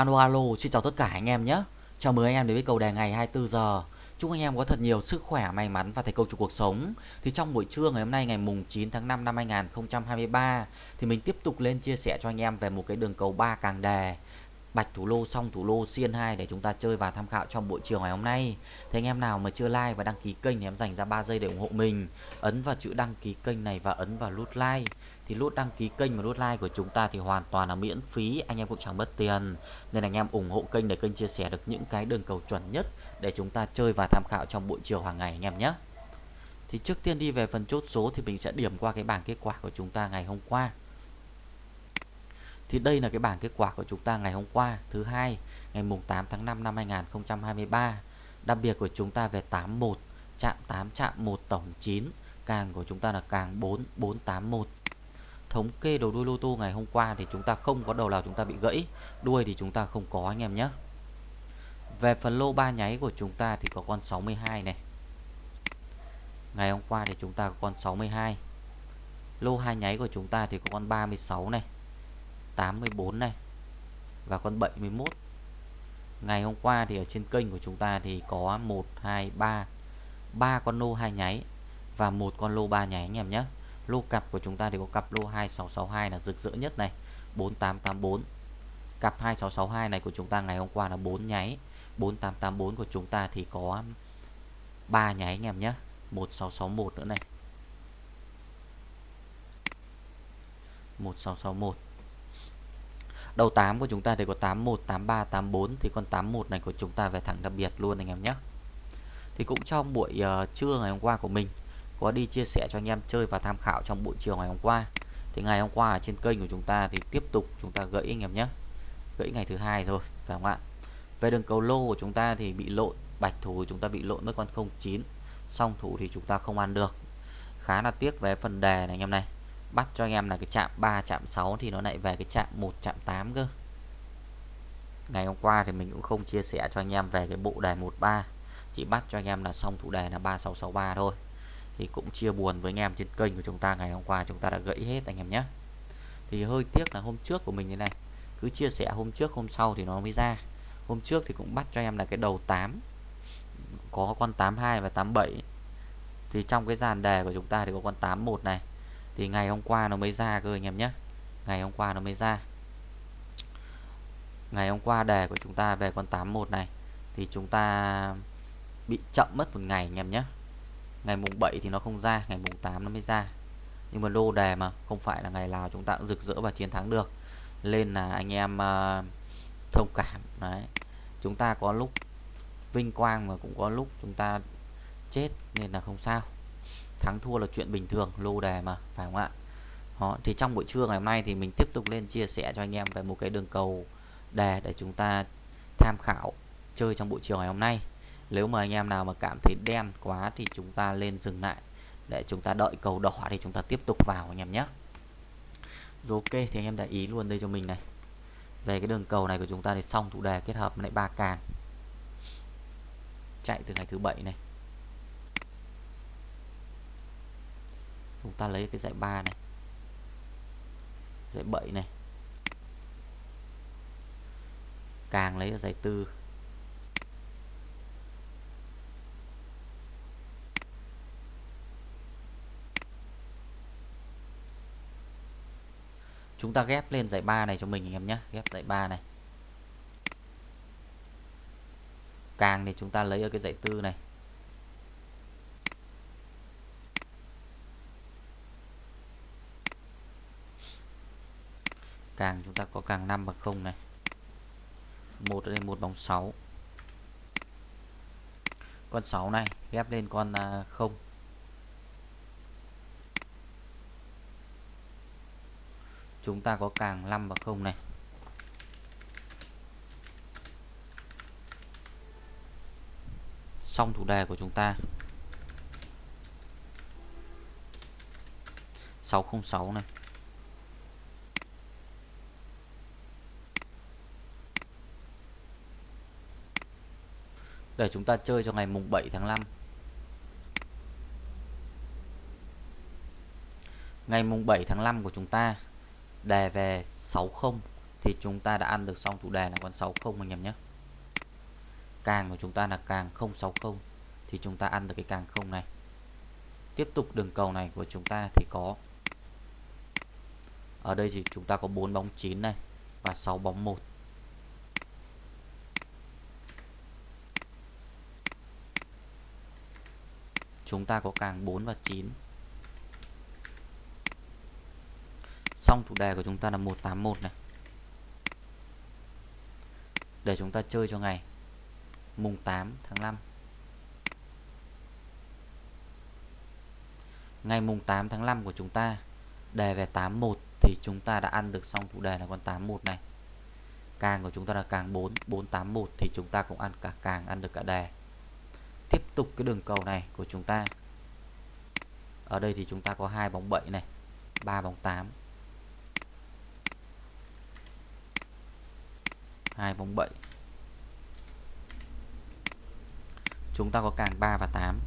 Alo alo, xin chào tất cả anh em nhé. Chào mừng anh em đến với cầu đề ngày 24 giờ. Chúc anh em có thật nhiều sức khỏe, may mắn và thành công trong cuộc sống. Thì trong buổi trưa ngày hôm nay ngày mùng 9 tháng 5 năm 2023 thì mình tiếp tục lên chia sẻ cho anh em về một cái đường cầu ba càng đề bạch thủ lô xong thủ lô xiên 2 để chúng ta chơi và tham khảo trong buổi chiều ngày hôm nay. Thì anh em nào mà chưa like và đăng ký kênh thì em dành ra 3 giây để ủng hộ mình. Ấn vào chữ đăng ký kênh này và ấn vào nút like. Thì nút đăng ký kênh và nút like của chúng ta thì hoàn toàn là miễn phí, anh em cũng chẳng mất tiền. Nên anh em ủng hộ kênh để kênh chia sẻ được những cái đường cầu chuẩn nhất để chúng ta chơi và tham khảo trong buổi chiều hàng ngày anh em nhé. Thì trước tiên đi về phần chốt số thì mình sẽ điểm qua cái bảng kết quả của chúng ta ngày hôm qua. Thì đây là cái bảng kết quả của chúng ta ngày hôm qua thứ hai ngày mùng 8 tháng 5 năm 2023. Đặc biệt của chúng ta về 81 chạm 8 chạm 1 tổng 9 càng của chúng ta là càng 4 481 thống kê đầu đuôi lô tô ngày hôm qua thì chúng ta không có đầu nào chúng ta bị gãy, đuôi thì chúng ta không có, anh em nhé. Về phần lô ba nháy của chúng ta thì có con 62 này. Ngày hôm qua thì chúng ta có con 62 lô hai nháy của chúng ta thì có con 36 này 84 này và con 71 ngày hôm qua thì ở trên kênh của chúng ta thì có 1 2 3 ba con lô hai nháy và một con lô ba nháy, anh em nhé lô cặp của chúng ta thì có cặp lô 2662 là rực rỡ nhất này. 4884 cặp 2662 này của chúng ta ngày hôm qua là 4 nháy. 4884 của chúng ta thì có 3 nháy anh em nhé. 1661 nữa này. 1661 Đầu 8 của chúng ta thì có 81, 83, 84 Thì con 81 này của chúng ta về thẳng đặc biệt luôn anh em nhé. Thì cũng trong buổi uh, trưa ngày hôm qua của mình có đi chia sẻ cho anh em chơi và tham khảo trong buổi chiều ngày hôm qua. Thì ngày hôm qua ở trên kênh của chúng ta thì tiếp tục chúng ta gãy anh em nhé. Gãy ngày thứ hai rồi, phải không ạ? Về đường cầu lô của chúng ta thì bị lộn, Bạch thủ của chúng ta bị lộn mất con 09 Song thủ thì chúng ta không ăn được. Khá là tiếc về phần đề này anh em này. Bắt cho anh em là cái chạm 3 chạm 6 thì nó lại về cái chạm 1 chạm 8 cơ. Ngày hôm qua thì mình cũng không chia sẻ cho anh em về cái bộ đề 13 chỉ bắt cho anh em là xong thủ đề là 3663 thôi thì cũng chia buồn với anh em trên kênh của chúng ta. Ngày hôm qua chúng ta đã gãy hết anh em nhé. Thì hơi tiếc là hôm trước của mình như này, cứ chia sẻ hôm trước hôm sau thì nó mới ra. Hôm trước thì cũng bắt cho em là cái đầu 8 có con 82 và 87 thì trong cái dàn đề của chúng ta thì có con 81 này. Thì ngày hôm qua nó mới ra cơ anh em nhé. Ngày hôm qua nó mới ra. Ngày hôm qua đề của chúng ta về con 81 này, thì chúng ta bị chậm mất một ngày anh em nhé ngày mùng 7 thì nó không ra ngày mùng 8 nó mới ra. Nhưng mà lô đề mà không phải là ngày nào chúng ta cũng rực rỡ và chiến thắng được. Nên là anh em uh, thông cảm đấy. Chúng ta có lúc vinh quang mà cũng có lúc chúng ta chết nên là không sao. Thắng thua là chuyện bình thường lô đề mà phải không ạ? Đó, thì trong buổi trưa ngày hôm nay thì mình tiếp tục lên chia sẻ cho anh em về một cái đường cầu đề để chúng ta tham khảo chơi trong buổi chiều ngày hôm nay nếu mà anh em nào mà cảm thấy đen quá thì chúng ta lên dừng lại. Để chúng ta đợi cầu đỏ thì chúng ta tiếp tục vào anh em nhé. Rồi ok, thì anh em để ý luôn đây cho mình này. Về cái đường cầu này của chúng ta thì xong thủ đề kết hợp với lại ba càng. Chạy từ ngày thứ bảy này. Chúng ta lấy cái dãy 3 này. Dãy 7 này. Càng lấy ở dãy 4 chúng ta ghép lên dãy 3 này cho mình anh em nhé. Ghép dãy 3 này. Càng thì chúng ta lấy ở cái dãy tư này. Càng chúng ta có càng 5 bằng 0 này. Một lên đây một bằng 6 con 6 này ghép lên con à, không. Chúng ta có càng 5 và 0 này? Xong thủ đề của chúng ta. 606 này. Để chúng ta chơi cho ngày mùng 7 tháng 5 ngày mùng 7 tháng 5 của chúng ta đề về 60 thì chúng ta đã ăn được xong thủ đề là con 60 anh em nhé. Càng của chúng ta là càng 060 thì chúng ta ăn được cái càng không này. Tiếp tục đường cầu này của chúng ta thì có, ở đây thì chúng ta có 4 bóng 9 này và 6 bóng 1 chúng ta có càng 4 và 9 xong thủ đề của chúng ta là 181 này. Để chúng ta chơi cho ngày mùng 8 tháng 5 ngày mùng 8 tháng 5 của chúng ta, đề về 81 thì chúng ta đã ăn được xong thủ đề là con 81 này. Càng của chúng ta là càng 4 481 thì chúng ta cũng ăn cả, càng ăn được cả đề. Tiếp tục cái đường cầu này của chúng ta. Ở đây thì chúng ta có hai bóng 7 này 3 bóng 8 hai bóng 7 chúng ta có càng 3 và 8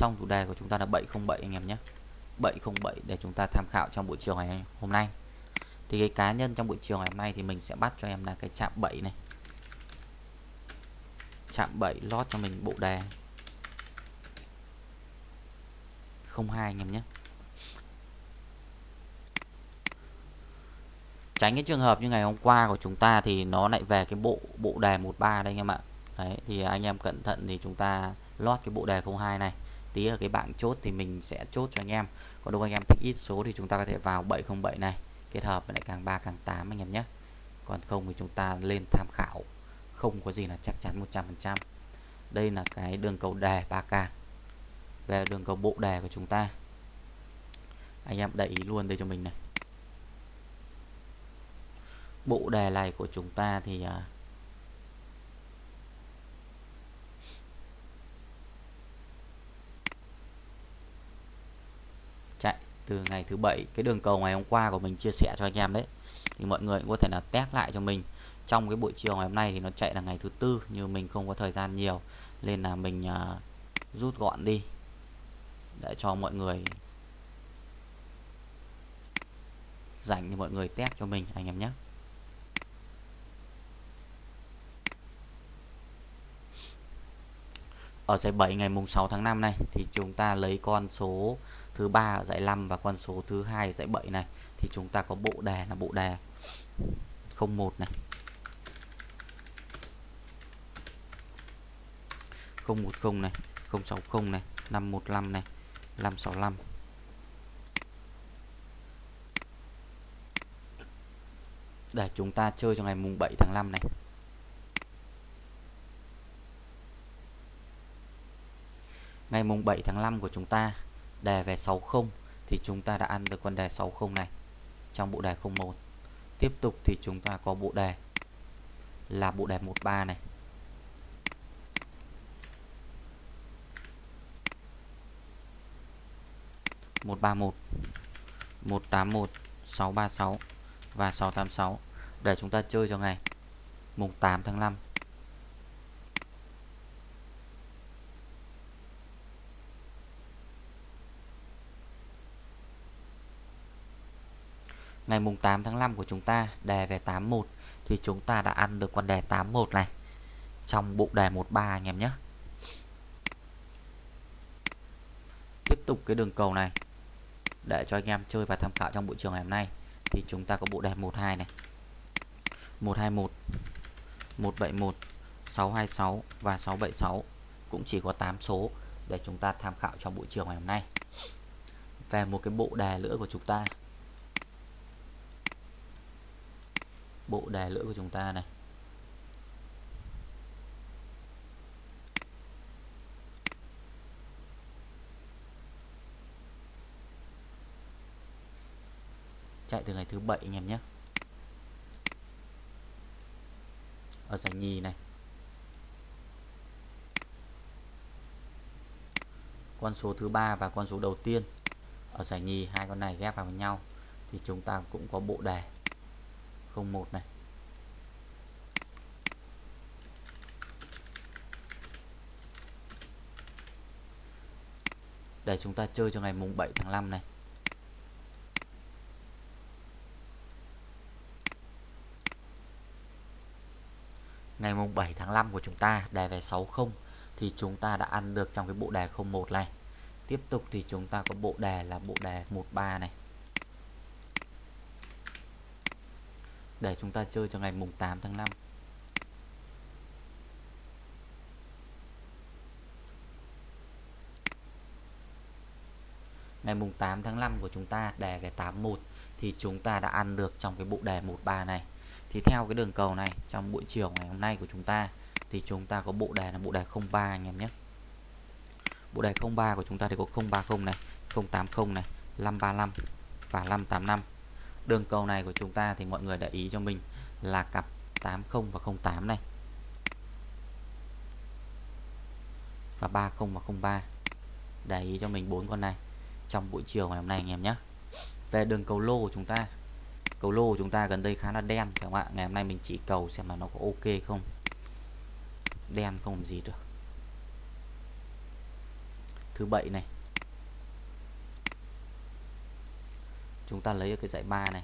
xong chủ đề của chúng ta là 707 anh em nhé. 707 để chúng ta tham khảo trong buổi chiều ngày hôm nay. Thì cái cá nhân trong buổi chiều ngày hôm nay thì mình sẽ bắt cho em là cái chạm 7 này. Chạm 7 lót cho mình bộ đề. 02 anh em nhé. Tránh cái trường hợp như ngày hôm qua của chúng ta thì nó lại về cái bộ bộ đề 13 đây anh em ạ. Đấy, thì anh em cẩn thận thì chúng ta lót cái bộ đề 02 này. Tí ở cái bảng chốt thì mình sẽ chốt cho anh em. Còn đâu anh em thích ít số thì chúng ta có thể vào 707 này. Kết hợp với lại càng 3 càng 8 anh em nhé. Còn không thì chúng ta lên tham khảo. Không có gì là chắc chắn 100% đây là cái đường cầu đề 3k về đường cầu bộ đề của chúng ta. Anh em để ý luôn đây cho mình này bộ đề này của chúng ta thì uh, chạy từ ngày thứ bảy cái đường cầu ngày hôm qua của mình chia sẻ cho anh em đấy. Thì mọi người cũng có thể là test lại cho mình. Trong cái buổi chiều ngày hôm nay thì nó chạy là ngày thứ tư như mình không có thời gian nhiều. Nên là mình uh, rút gọn đi. Để cho mọi người dành thì mọi người test cho mình anh em nhé. Ở giải 7 ngày mùng 6 tháng 5 này. Thì chúng ta lấy con số thứ ba ở giải 5 và con số thứ hai giải 7 này. Thì chúng ta có bộ đề là bộ đề 01 này. 010 này 060 này 515 này 565 để chúng ta chơi cho ngày mùng 7 tháng 5 này. Ngày mùng 7 tháng 5 của chúng ta, đề về 60 thì chúng ta đã ăn được con đề 60 này trong bộ đề 01 tiếp tục thì chúng ta có bộ đề là bộ đề 13 này. Một ba một một tám một, sáu ba sáu và sáu tám sáu. Để chúng ta chơi cho ngày, mùng 8 tháng 5 ngày mùng 8 tháng 5 của chúng ta, đề về 81 thì chúng ta đã ăn được con đề 81 này. Trong bộ đề 13 anh em nhé. Tiếp tục cái đường cầu này. Để cho anh em chơi và tham khảo trong buổi trường ngày hôm nay, thì chúng ta có bộ đề 12 này. 121 171 626 và 676 cũng chỉ có 8 số để chúng ta tham khảo trong buổi chiều ngày hôm nay. Về một cái bộ đề nữa của chúng ta. Bộ đề lưỡi của chúng ta này. Chạy từ ngày thứ bảy anh em nhé. Ở giải nhì này. Con số thứ ba và con số đầu tiên. Ở giải nhì hai con này ghép vào với nhau thì chúng ta cũng có bộ đề. 01 này. Để chúng ta chơi cho ngày mùng 7 tháng 5 này. Ngày mùng 7 tháng 5 của chúng ta đề về 60 thì chúng ta đã ăn được trong cái bộ đề 01 này. Tiếp tục thì chúng ta có bộ đề là bộ đề 13 này. Để chúng ta chơi cho ngày mùng 8 tháng 5 ngày mùng 8 tháng 5 của chúng ta, đề cái 81 thì chúng ta đã ăn được trong cái bộ đề 13 này. Thì theo cái đường cầu này, trong buổi chiều ngày hôm nay của chúng ta, thì chúng ta có bộ đề là bộ đề 03 anh em nhé. Bộ đề 03 của chúng ta thì có 030 này 080 này 535 và 585 đường cầu này của chúng ta thì mọi người để ý cho mình là cặp 80 và 08 này. Và 30 và 03 để ý cho mình bốn con này trong buổi chiều ngày hôm nay anh em nhé. Về đường cầu lô của chúng ta, cầu lô của chúng ta gần đây khá là đen, phải không ạ? Ngày hôm nay mình chỉ cầu xem là nó có ok không. Đen không làm gì được. Thứ bảy này chúng ta lấy ở cái dãy 3 này.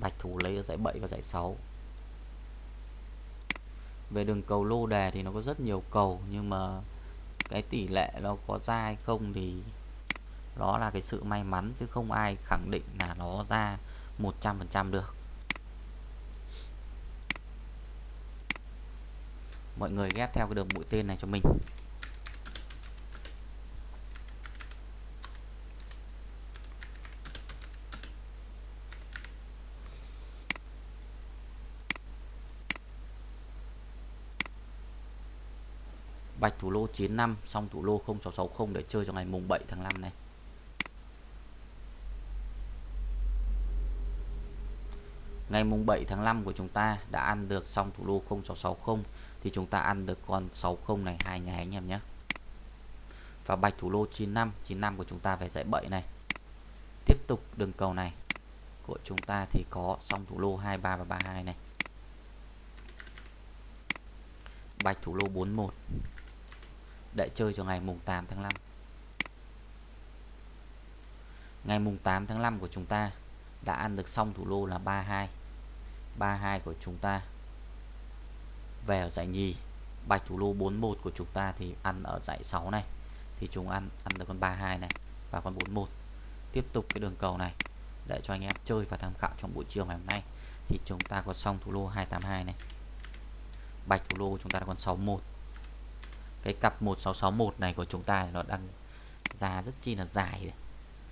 Bạch thủ lấy ở dãy 7 và dãy 6 về đường cầu lô đề thì nó có rất nhiều cầu, nhưng mà cái tỷ lệ nó có ra hay không thì đó là cái sự may mắn, chứ không ai khẳng định là nó ra 100% được. Mọi người ghép theo cái đường mũi tên này cho mình. Bạch thủ lô 95 xong thủ lô 0660 để chơi cho ngày mùng 7 tháng 5 này. Ngày mùng 7 tháng 5 của chúng ta đã ăn được xong thủ lô 0660 thì chúng ta ăn được con 60 này, hai nhà anh em nhé. Và bạch thủ lô 95 95 của chúng ta về dãy 7 này. Tiếp tục đường cầu này của chúng ta thì có xong thủ lô 23 và 32 này. Bạch thủ lô 41 để chơi cho ngày mùng 8 tháng 5 ngày mùng 8 tháng 5 của chúng ta đã ăn được xong thủ lô là 32 32 của chúng ta. Về ở giải nhì, bạch thủ lô 41 của chúng ta thì ăn ở giải 6 này. Thì chúng ăn ăn được con 32 này và con 41 tiếp tục cái đường cầu này. Để cho anh em chơi và tham khảo trong buổi chiều ngày hôm nay. Thì chúng ta có xong thủ lô 282 này. Bạch thủ lô chúng ta là con 61 cái cặp 1661 này của chúng ta nó đang ra rất chi là dài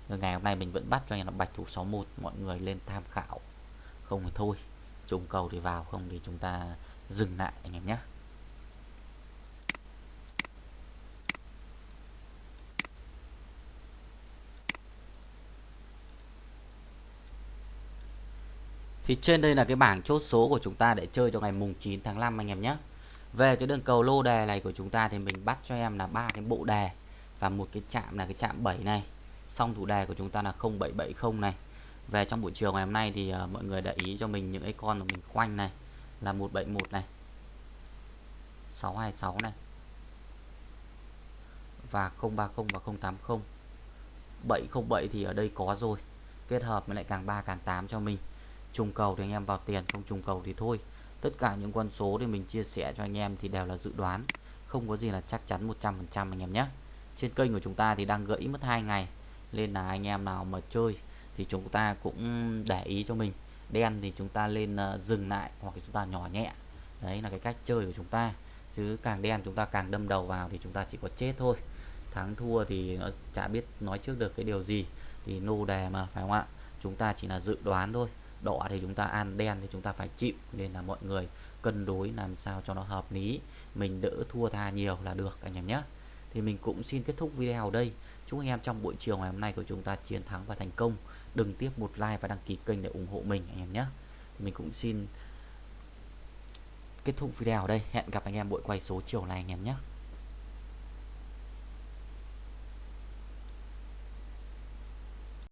rồi. Ngày hôm nay mình vẫn bắt cho anh là bạch thủ 61 mọi người lên tham khảo. Không thì thôi trùng cầu thì vào, không thì chúng ta dừng lại anh em nhé. Thì trên đây là cái bảng chốt số của chúng ta để chơi cho ngày mùng 9 tháng 5 anh em nhé. Về cái đường cầu lô đề này của chúng ta thì mình bắt cho em là ba cái bộ đề và một cái chạm là cái chạm 7 này. Xong thủ đề của chúng ta là 0770 này. Về trong buổi chiều ngày hôm nay thì uh, mọi người để ý cho mình những cái con mà mình khoanh này là 171 này. 626 này. Và 030 và 080. 707 thì ở đây có rồi. Kết hợp với lại càng 3 càng 8 cho mình. Trùng cầu thì anh em vào tiền, không trùng cầu thì thôi tất cả những con số thì mình chia sẻ cho anh em thì đều là dự đoán. Không có gì là chắc chắn 100% anh em nhé. Trên kênh của chúng ta thì đang gãy mất hai ngày. Nên là anh em nào mà chơi thì chúng ta cũng để ý cho mình. Đen thì chúng ta lên uh, dừng lại hoặc chúng ta nhỏ nhẹ. Đấy là cái cách chơi của chúng ta. Chứ càng đen chúng ta càng đâm đầu vào thì chúng ta chỉ có chết thôi. Thắng thua thì nó chả biết nói trước được cái điều gì. Thì nô đề mà phải không ạ? Chúng ta chỉ là dự đoán thôi đỏ thì chúng ta ăn, đen thì chúng ta phải chịu. Nên là mọi người cân đối làm sao cho nó hợp lý. Mình đỡ thua tha nhiều là được, anh em nhé. Thì mình cũng xin kết thúc video ở đây. Chúc anh em trong buổi chiều ngày hôm nay của chúng ta chiến thắng và thành công. Đừng tiếp một like và đăng ký kênh để ủng hộ mình, anh em nhé. Mình cũng xin kết thúc video ở đây. Hẹn gặp anh em buổi quay số chiều này, anh em nhé.